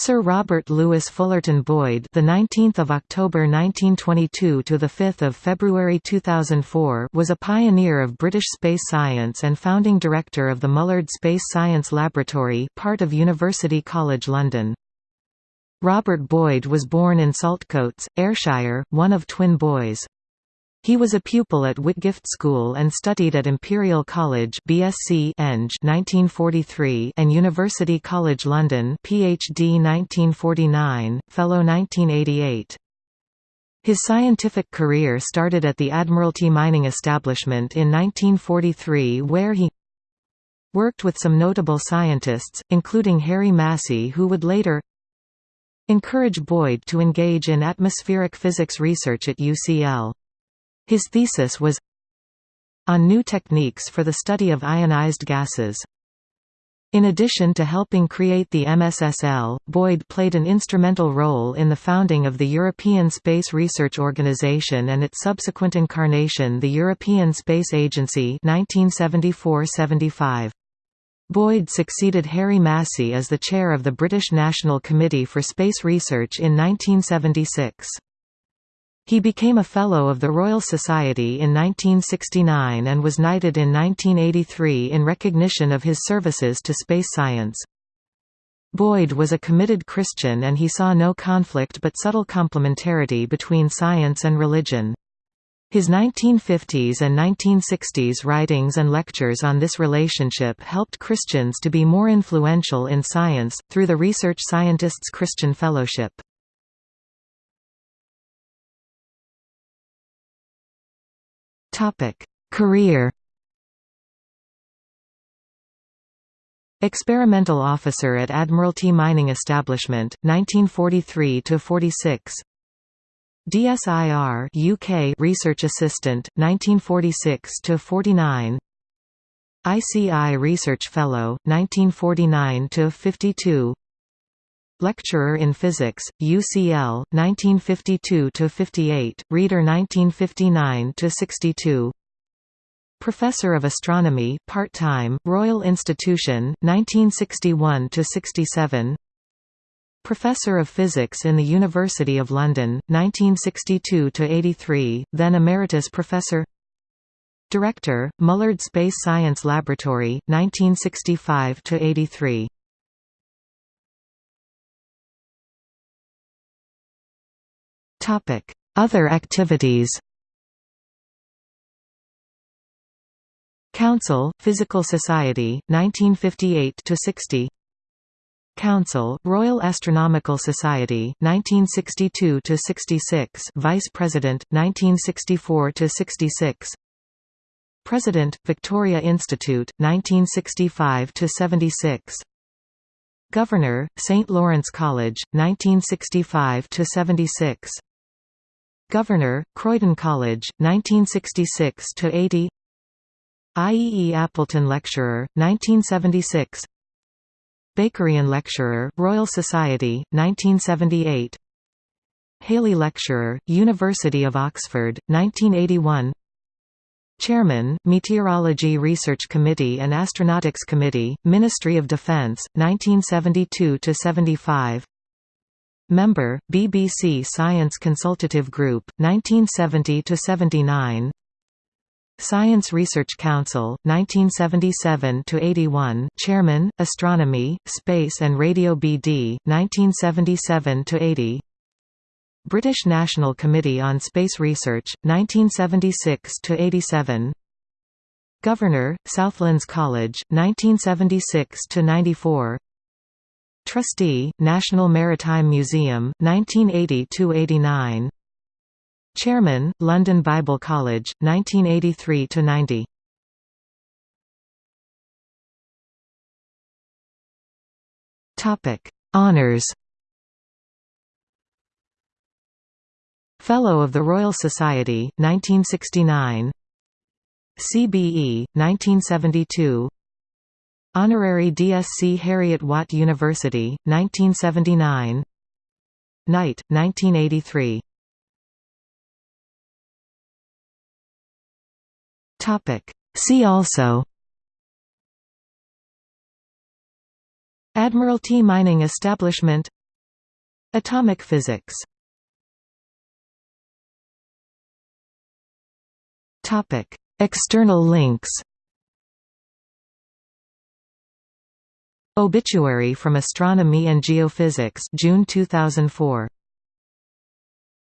Sir Robert Louis Fullerton Boyd, the 19th of October 1922 to the 5th of February 2004, was a pioneer of British space science and founding director of the Mullard Space Science Laboratory, part of University College London. Robert Boyd was born in Saltcoats, Ayrshire, one of twin boys. He was a pupil at Whitgift School and studied at Imperial College BSc Eng 1943 and University College London PhD 1949, Fellow 1988. His scientific career started at the Admiralty Mining Establishment in 1943 where he worked with some notable scientists, including Harry Massey who would later encourage Boyd to engage in atmospheric physics research at UCL. His thesis was on new techniques for the study of ionized gases. In addition to helping create the MSSL, Boyd played an instrumental role in the founding of the European Space Research Organisation and its subsequent incarnation the European Space Agency 1974–75. Boyd succeeded Harry Massey as the chair of the British National Committee for Space Research in 1976. He became a Fellow of the Royal Society in 1969 and was knighted in 1983 in recognition of his services to space science. Boyd was a committed Christian and he saw no conflict but subtle complementarity between science and religion. His 1950s and 1960s writings and lectures on this relationship helped Christians to be more influential in science, through the Research Scientists Christian Fellowship. Career. Experimental officer at Admiralty Mining Establishment, 1943 to 46. DSIR UK Research Assistant, 1946 to 49. ICI Research Fellow, 1949 to 52. Lecturer in Physics, UCL, 1952–58, Reader 1959–62 Professor of Astronomy part-time, Royal Institution, 1961–67 Professor of Physics in the University of London, 1962–83, then Emeritus Professor. Director, Mullard Space Science Laboratory, 1965–83 Other activities Council, Physical Society, 1958 to 60. Council, Royal Astronomical Society, 1962 to 66, Vice President, 1964 to 66. President, Victoria Institute, 1965 to 76. Governor, St. Lawrence College, 1965–76 Governor, Croydon College, 1966–80 IEE Appleton Lecturer, 1976 Bakerian Lecturer, Royal Society, 1978 Halley Lecturer, University of Oxford, 1981 Chairman, Meteorology Research Committee and Astronautics Committee, Ministry of Defence, 1972–75 Member, BBC Science Consultative Group, 1970–79 Science Research Council, 1977–81 Chairman, Astronomy, Space and Radio BD, 1977–80 British National Committee on Space Research, 1976–87 Governor, Southlands College, 1976–94 Trustee, National Maritime Museum, 1980–89 Chairman, London Bible College, 1983–90 Honours Fellow of the Royal Society, 1969 CBE, 1972 Honorary DSc Heriot-Watt University, 1979 Knight, 1983 See also. Admiralty Mining Establishment. Atomic physics. External links Obituary from Astronomy and Geophysics June 2004